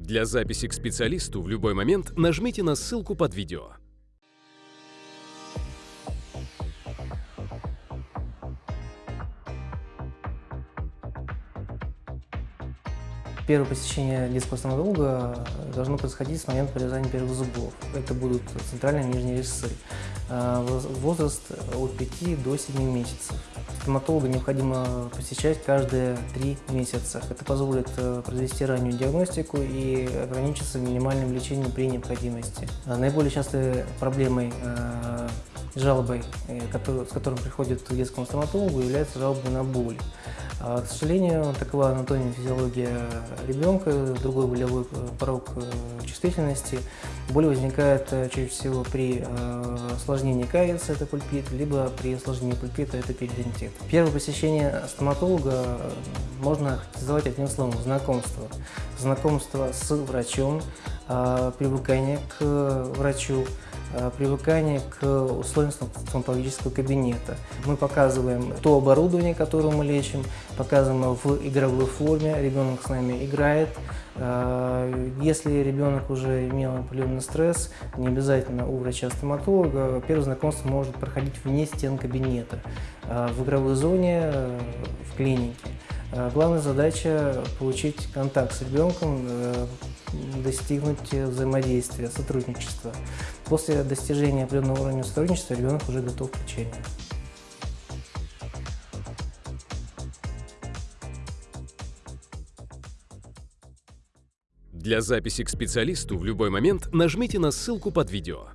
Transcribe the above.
Для записи к специалисту в любой момент нажмите на ссылку под видео. Первое посещение детского стоматолога должно происходить с момента прорезания первых зубов. Это будут центральные и нижние резцы. А, возраст от 5 до 7 месяцев. Стоматолога необходимо посещать каждые 3 месяца. Это позволит э, произвести раннюю диагностику и ограничиться минимальным лечением при необходимости. А, наиболее частой проблемой э, жалобой, э, с которым приходит к детскому стоматологу, является жалоба на боль. А, к сожалению, такова анатомия физиология ребенка, другой болевой э, порог э, чувствительности. Боль возникает чаще всего при осложнении кариеса, это пульпит, либо при осложнении пульпита, это перидонтит. Первое посещение стоматолога можно характеризовать одним словом – знакомство. Знакомство с врачом, привыкание к врачу, Э, привыкание к условиям стоматологического кабинета. Мы показываем то оборудование, которое мы лечим, показываем в игровой форме, ребенок с нами играет. Э, если ребенок уже имел определенный стресс, не обязательно у врача-стоматолога, первое знакомство может проходить вне стен кабинета, э, в игровой зоне, в клинике. Главная задача – получить контакт с ребенком, достигнуть взаимодействия, сотрудничества. После достижения определенного уровня сотрудничества ребенок уже готов к лечению. Для записи к специалисту в любой момент нажмите на ссылку под видео.